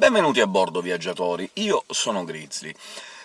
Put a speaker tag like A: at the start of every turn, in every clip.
A: Benvenuti a bordo, viaggiatori! Io sono Grizzly.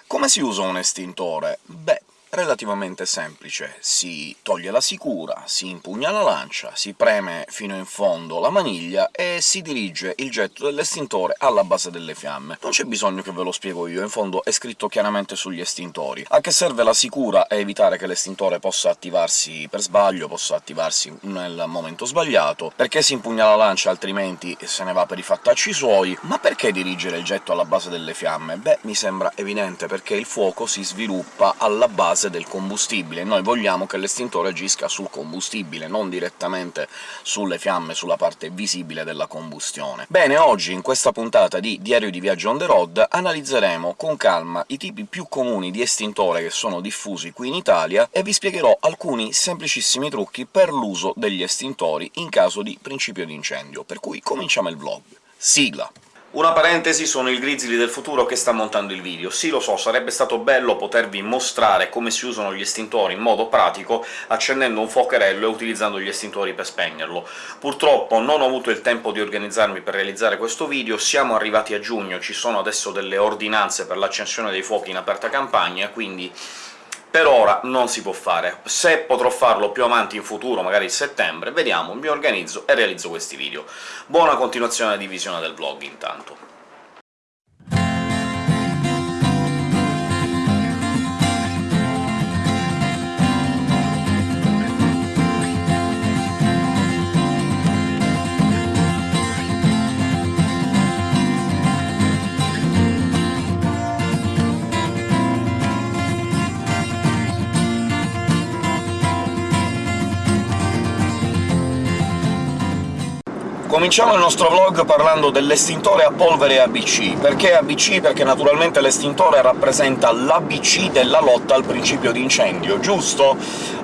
A: Come si usa un estintore? Beh, relativamente semplice. Si toglie la sicura, si impugna la lancia, si preme fino in fondo la maniglia e si dirige il getto dell'estintore alla base delle fiamme. Non c'è bisogno che ve lo spiego io, in fondo è scritto chiaramente sugli estintori. A che serve la sicura? A evitare che l'estintore possa attivarsi per sbaglio, possa attivarsi nel momento sbagliato, perché si impugna la lancia altrimenti se ne va per i fattacci suoi, ma perché dirigere il getto alla base delle fiamme? Beh, mi sembra evidente, perché il fuoco si sviluppa alla base base del combustibile. Noi vogliamo che l'estintore agisca sul combustibile, non direttamente sulle fiamme, sulla parte visibile della combustione. Bene, oggi, in questa puntata di Diario di Viaggio on the road, analizzeremo con calma i tipi più comuni di estintore che sono diffusi qui in Italia, e vi spiegherò alcuni semplicissimi trucchi per l'uso degli estintori in caso di principio di incendio, per cui cominciamo il vlog. Sigla! Una parentesi, sono il Grizzly del futuro che sta montando il video. Sì, lo so, sarebbe stato bello potervi mostrare come si usano gli estintori in modo pratico, accendendo un fuocherello e utilizzando gli estintori per spegnerlo. Purtroppo non ho avuto il tempo di organizzarmi per realizzare questo video, siamo arrivati a giugno, ci sono adesso delle ordinanze per l'accensione dei fuochi in aperta campagna, quindi per ora non si può fare. Se potrò farlo più avanti in futuro, magari a settembre, vediamo, mi organizzo e realizzo questi video. Buona continuazione di visione del vlog, intanto. Cominciamo il nostro vlog parlando dell'estintore a polvere ABC. Perché ABC? Perché naturalmente l'estintore rappresenta l'ABC della lotta al principio di incendio, giusto?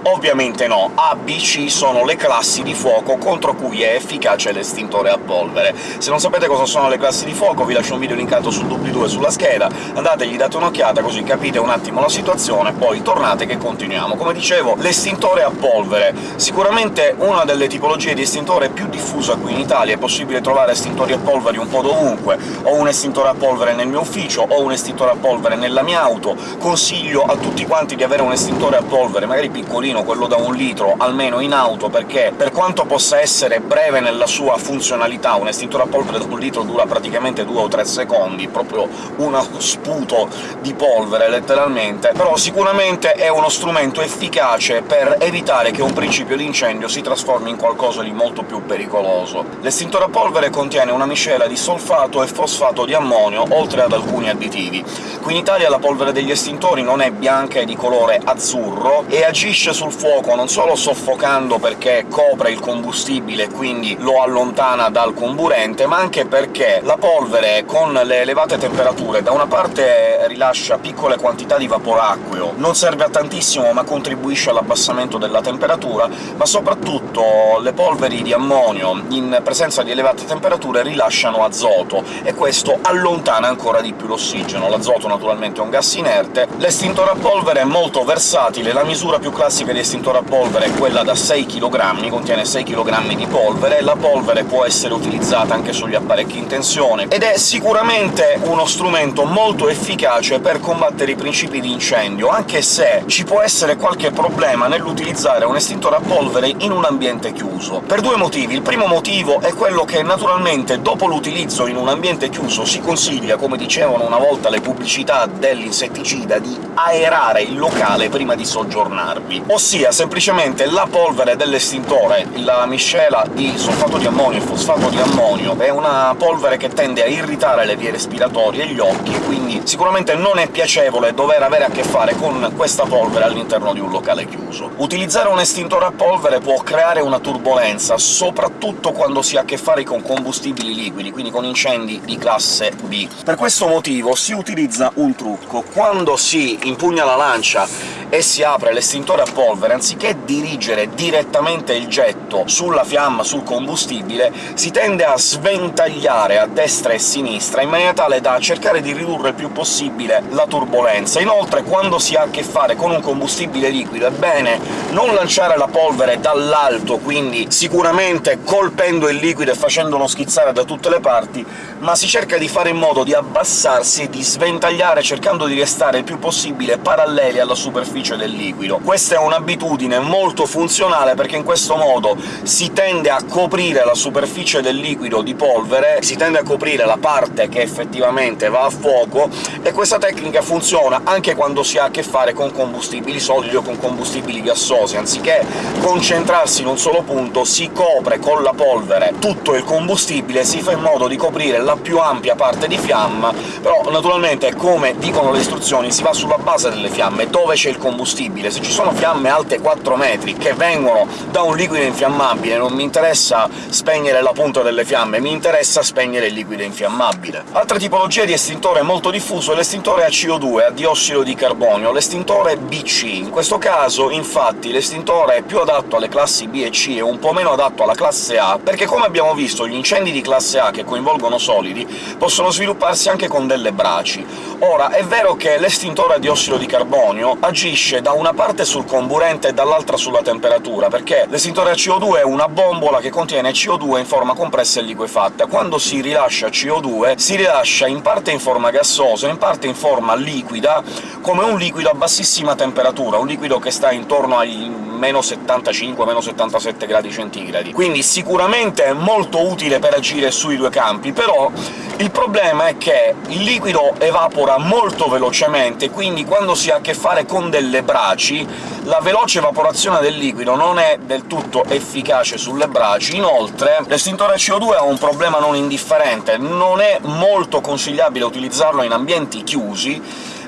A: Ovviamente no, ABC sono le classi di fuoco contro cui è efficace l'estintore a polvere. Se non sapete cosa sono le classi di fuoco vi lascio un video linkato sul doobly-doo sulla scheda, andate gli date un'occhiata così capite un attimo la situazione, poi tornate che continuiamo. Come dicevo, l'estintore a polvere. Sicuramente una delle tipologie di estintore più diffusa qui in Italia, è possibile trovare estintori a polvere un po' dovunque, ho un estintore a polvere nel mio ufficio, ho un estintore a polvere nella mia auto, consiglio a tutti quanti di avere un estintore a polvere, magari piccolino, quello da un litro, almeno in auto, perché per quanto possa essere breve nella sua funzionalità, un estintore a polvere da un litro dura praticamente due o tre secondi, proprio uno sputo di polvere, letteralmente, però sicuramente è uno strumento efficace per evitare che un principio di incendio si trasformi in qualcosa di molto più pericoloso. L'estintore a polvere contiene una miscela di solfato e fosfato di ammonio, oltre ad alcuni additivi. Qui in Italia la polvere degli estintori non è bianca e di colore azzurro, e agisce sul fuoco non solo soffocando perché copre il combustibile e quindi lo allontana dal comburente, ma anche perché la polvere, con le elevate temperature, da una parte rilascia piccole quantità di vapore acqueo, non serve a tantissimo ma contribuisce all'abbassamento della temperatura, ma soprattutto le polveri di ammonio in presenza di elevate temperature rilasciano azoto, e questo allontana ancora di più l'ossigeno. L'azoto naturalmente è un gas inerte. L'estintore a polvere è molto versatile, la misura più classica di estintore a polvere è quella da 6 kg, contiene 6 kg di polvere, la polvere può essere utilizzata anche sugli apparecchi in tensione, ed è sicuramente uno strumento molto efficace per combattere i principi di incendio, anche se ci può essere qualche problema nell'utilizzare un estintore a polvere in un ambiente chiuso, per due motivi. Il primo motivo è quello che naturalmente dopo l'utilizzo in un ambiente chiuso si consiglia, come dicevano una volta le pubblicità dell'insetticida, di aerare il locale prima di soggiornarvi, ossia semplicemente la polvere dell'estintore, la miscela di solfato di ammonio e fosfato di ammonio, è una polvere che tende a irritare le vie respiratorie e gli occhi, quindi sicuramente non è piacevole dover avere a che fare con questa polvere all'interno di un locale chiuso. Utilizzare un estintore a polvere può creare una turbolenza, soprattutto quando si ha a che fare con combustibili liquidi, quindi con incendi di classe B. Per questo motivo si utilizza un trucco. Quando si impugna la lancia e si apre l'estintore a polvere, anziché dirigere direttamente il getto sulla fiamma, sul combustibile, si tende a sventagliare a destra e a sinistra, in maniera tale da cercare di ridurre il più possibile la turbolenza. Inoltre, quando si ha a che fare con un combustibile liquido, è bene non lanciare la polvere dall'alto, quindi sicuramente colpendo il liquido e facendolo schizzare da tutte le parti, ma si cerca di fare in modo di abbassarsi e di sventagliare, cercando di restare il più possibile paralleli alla superficie del liquido. Questa è un'abitudine molto funzionale, perché in questo modo si tende a coprire la superficie del liquido di polvere, si tende a coprire la parte che effettivamente va a fuoco, e questa tecnica funziona anche quando si ha a che fare con combustibili solidi o con combustibili gassosi. Anziché concentrarsi in un solo punto, si copre con la polvere tutto il combustibile, si fa in modo di coprire la più ampia parte di fiamma, però naturalmente, come dicono le istruzioni, si va sulla base delle fiamme, dove c'è il combustibile. Se ci sono fiamme alte 4 metri che vengono da un liquido infiammabile, non mi interessa spegnere la punta delle fiamme, mi interessa spegnere il liquido infiammabile. Altra tipologia di estintore molto diffuso è l'estintore a CO2, a diossido di carbonio, l'estintore BC. In questo caso, infatti, l'estintore è più adatto alle classi B e C e un po' meno adatto alla classe A, perché come abbiamo visto gli incendi di classe A che coinvolgono solidi possono svilupparsi anche con delle braci. Ora, è vero che l'estintore a diossido di carbonio agisce da una parte sul comburente e dall'altra sulla temperatura, perché l'estintore a CO2 è una bombola che contiene CO2 in forma compressa e liquefatta. Quando si rilascia CO2 si rilascia in parte in forma gassosa, in parte in forma liquida, come un liquido a bassissima temperatura, un liquido che sta intorno ai meno 75, meno 77 gradi centigradi. Quindi sicuramente è molto utile per agire sui due campi, però il problema è che il liquido evapora molto velocemente, quindi quando si ha a che fare con delle braci la veloce evaporazione del liquido non è del tutto efficace sulle braci. Inoltre l'estintore CO2 ha un problema non indifferente, non è molto consigliabile utilizzarlo in ambienti chiusi,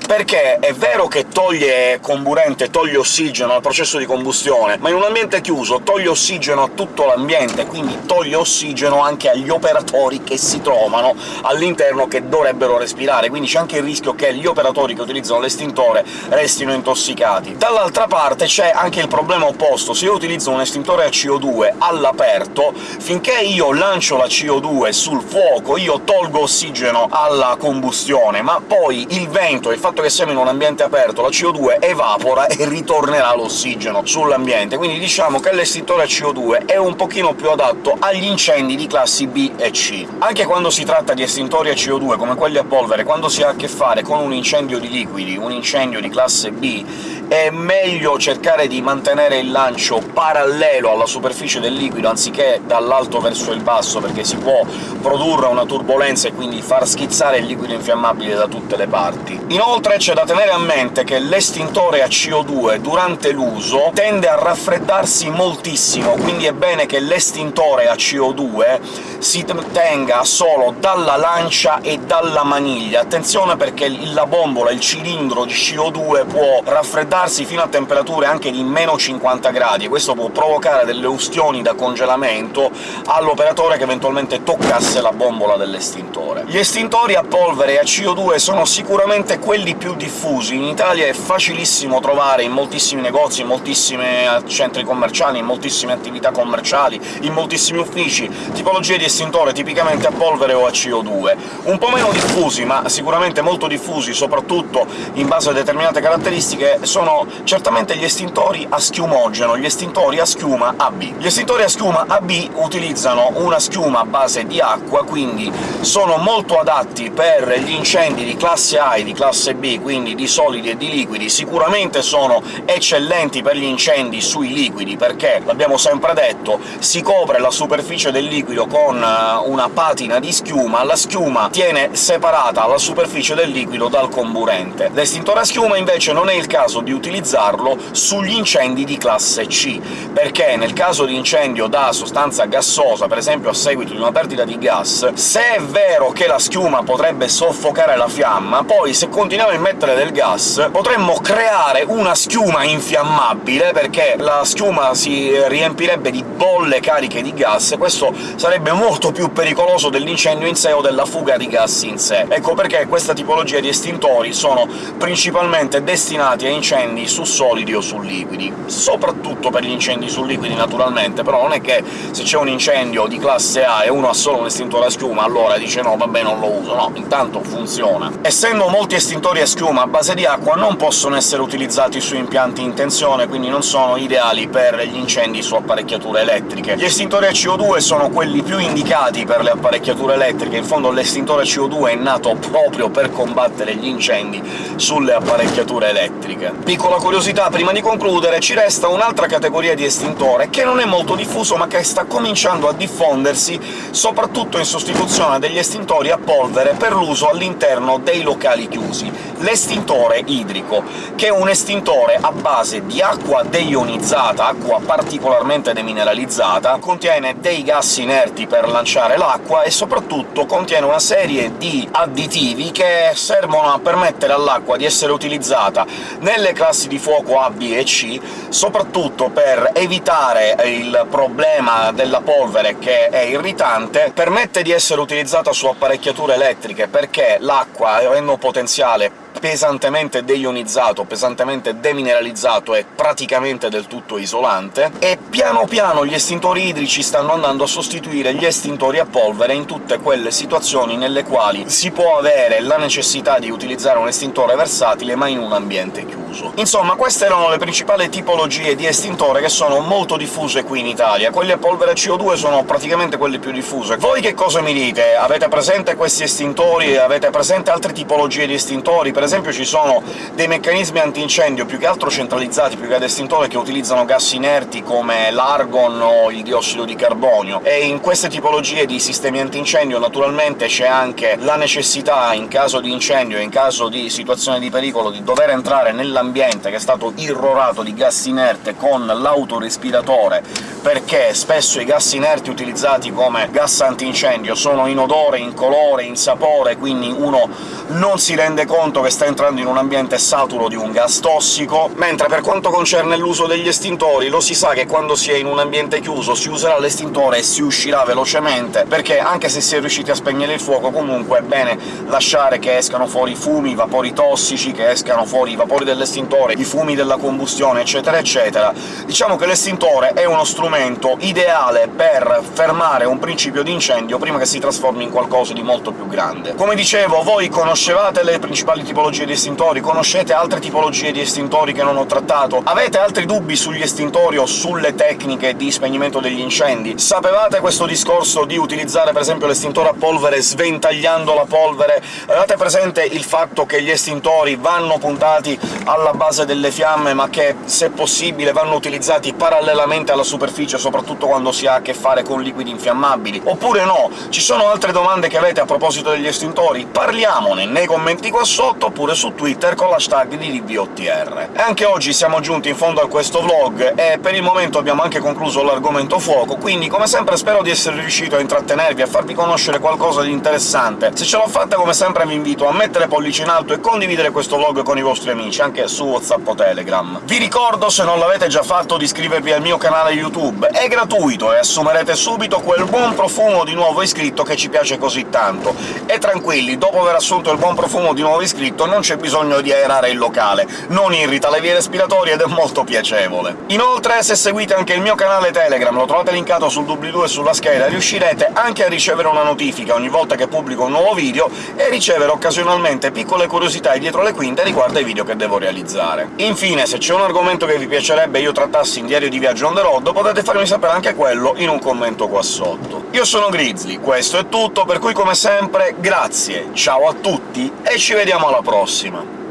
A: perché è vero che toglie comburente, toglie ossigeno al processo di combustione, ma in un ambiente chiuso toglie ossigeno a tutto l'ambiente, quindi toglie ossigeno anche agli operatori che si trovano all'interno che dovrebbero respirare, quindi c'è anche il rischio che gli operatori che utilizzano l'estintore restino intossicati. Dall'altra parte c'è anche il problema opposto, se io utilizzo un estintore a CO2 all'aperto, finché io lancio la CO2 sul fuoco io tolgo ossigeno alla combustione, ma poi il vento e il fatto fatto che siamo in un ambiente aperto la CO2 evapora e ritornerà l'ossigeno sull'ambiente, quindi diciamo che l'estintore a CO2 è un pochino più adatto agli incendi di classi B e C. Anche quando si tratta di estintori a CO2, come quelli a polvere, quando si ha a che fare con un incendio di liquidi, un incendio di classe B, è meglio cercare di mantenere il lancio parallelo alla superficie del liquido, anziché dall'alto verso il basso, perché si può produrre una turbolenza e quindi far schizzare il liquido infiammabile da tutte le parti. Inoltre c'è da tenere a mente che l'estintore a CO2 durante l'uso tende a raffreddarsi moltissimo, quindi è bene che l'estintore a CO2 si tenga solo dalla lancia e dalla maniglia. Attenzione perché la bombola, il cilindro di CO2 può raffreddarsi fino a temperature anche di meno 50 gradi, e questo può provocare delle ustioni da congelamento all'operatore che eventualmente toccasse la bombola dell'estintore. Gli estintori a polvere e a CO2 sono sicuramente quelli più diffusi. In Italia è facilissimo trovare in moltissimi negozi, in moltissimi centri commerciali, in moltissime attività commerciali, in moltissimi uffici, tipologie di estintore tipicamente a polvere o a CO2. Un po' meno diffusi, ma sicuramente molto diffusi, soprattutto in base a determinate caratteristiche, sono certamente gli estintori a schiumogeno, gli estintori a schiuma AB. Gli estintori a schiuma AB utilizzano una schiuma a base di acqua, quindi sono molto adatti per gli incendi di classe A e di classe B quindi di solidi e di liquidi, sicuramente sono eccellenti per gli incendi sui liquidi, perché, l'abbiamo sempre detto, si copre la superficie del liquido con eh, una patina di schiuma, la schiuma tiene separata la superficie del liquido dal comburente. L'estintore a schiuma invece non è il caso di utilizzarlo sugli incendi di classe C, perché nel caso di incendio da sostanza gassosa, per esempio a seguito di una perdita di gas, se è vero che la schiuma potrebbe soffocare la fiamma, poi se continuiamo a immettere del gas potremmo creare una schiuma infiammabile, perché la schiuma si riempirebbe di bolle cariche di gas, e questo sarebbe molto più pericoloso dell'incendio in sé o della fuga di gas in sé. Ecco perché questa tipologia di estintori sono principalmente destinati a incendi incendi su solidi o su liquidi. Soprattutto per gli incendi su liquidi, naturalmente, però non è che se c'è un incendio di classe A e uno ha solo un estintore a schiuma, allora dice «no, vabbè, non lo uso». No, intanto funziona. Essendo molti estintori a schiuma a base di acqua, non possono essere utilizzati su impianti in tensione, quindi non sono ideali per gli incendi su apparecchiature elettriche. Gli estintori a CO2 sono quelli più indicati per le apparecchiature elettriche, in fondo l'estintore CO2 è nato proprio per combattere gli incendi sulle apparecchiature elettriche. Piccola curiosità prima di concludere, ci resta un'altra categoria di estintore che non è molto diffuso, ma che sta cominciando a diffondersi soprattutto in sostituzione degli estintori a polvere per l'uso all'interno dei locali chiusi, l'estintore idrico, che è un estintore a base di acqua deionizzata, acqua particolarmente demineralizzata, contiene dei gas inerti per lanciare l'acqua e soprattutto contiene una serie di additivi che servono a permettere all'acqua di essere utilizzata nelle classi di fuoco A, B e C, soprattutto per evitare il problema della polvere che è irritante, permette di essere utilizzata su apparecchiature elettriche perché l'acqua, avendo un potenziale pesantemente deionizzato, pesantemente demineralizzato e praticamente del tutto isolante, e piano piano gli estintori idrici stanno andando a sostituire gli estintori a polvere in tutte quelle situazioni nelle quali si può avere la necessità di utilizzare un estintore versatile, ma in un ambiente chiuso. Insomma, queste erano le principali tipologie di estintore che sono molto diffuse qui in Italia. Quelli a polvere CO2 sono praticamente quelli più diffuse. Voi che cosa mi dite? Avete presente questi estintori? Avete presente altre tipologie di estintori? Per esempio ci sono dei meccanismi antincendio più che altro centralizzati, più che ad estintore, che utilizzano gas inerti come l'argon o il diossido di carbonio, e in queste tipologie di sistemi antincendio naturalmente c'è anche la necessità, in caso di incendio e in caso di situazione di pericolo, di dover entrare nell'ambiente che è stato irrorato di gas inerte con l'autorespiratore, perché spesso i gas inerti utilizzati come gas antincendio sono in odore, in colore, in sapore, quindi uno non si rende conto che sta entrando in un ambiente saturo di un gas tossico, mentre per quanto concerne l'uso degli estintori lo si sa che quando si è in un ambiente chiuso si userà l'estintore e si uscirà velocemente, perché anche se si è riusciti a spegnere il fuoco comunque è bene lasciare che escano fuori fumi, vapori tossici, che escano fuori i vapori dell'estintore, i fumi della combustione, eccetera eccetera. Diciamo che l'estintore è uno strumento ideale per fermare un principio di incendio prima che si trasformi in qualcosa di molto più grande. Come dicevo, voi conoscevate le principali tipologie tipologie di estintori? Conoscete altre tipologie di estintori che non ho trattato? Avete altri dubbi sugli estintori o sulle tecniche di spegnimento degli incendi? Sapevate questo discorso di utilizzare per esempio l'estintore a polvere sventagliando la polvere? Avete presente il fatto che gli estintori vanno puntati alla base delle fiamme, ma che, se possibile, vanno utilizzati parallelamente alla superficie, soprattutto quando si ha a che fare con liquidi infiammabili? Oppure no? Ci sono altre domande che avete a proposito degli estintori? Parliamone nei commenti qua sotto, oppure su Twitter con l'hashtag di DBOTR. Anche oggi siamo giunti in fondo a questo vlog, e per il momento abbiamo anche concluso l'argomento fuoco, quindi come sempre spero di essere riuscito a intrattenervi, a farvi conoscere qualcosa di interessante. Se ce l'ho fatta, come sempre vi invito a mettere pollice in alto e condividere questo vlog con i vostri amici, anche su WhatsApp o Telegram. Vi ricordo, se non l'avete già fatto, di iscrivervi al mio canale YouTube. È gratuito e assumerete subito quel buon profumo di nuovo iscritto che ci piace così tanto. E tranquilli, dopo aver assunto il buon profumo di nuovo iscritto, non c'è bisogno di aerare il locale, non irrita le vie respiratorie ed è molto piacevole. Inoltre, se seguite anche il mio canale Telegram, lo trovate linkato sul doobly-doo e sulla scheda, riuscirete anche a ricevere una notifica ogni volta che pubblico un nuovo video e ricevere occasionalmente piccole curiosità dietro le quinte riguardo ai video che devo realizzare. Infine, se c'è un argomento che vi piacerebbe io trattassi in Diario di Viaggio on the road, potete farmi sapere anche quello in un commento qua sotto. Io sono Grizzly, questo è tutto, per cui come sempre grazie, ciao a tutti e ci vediamo alla prossima!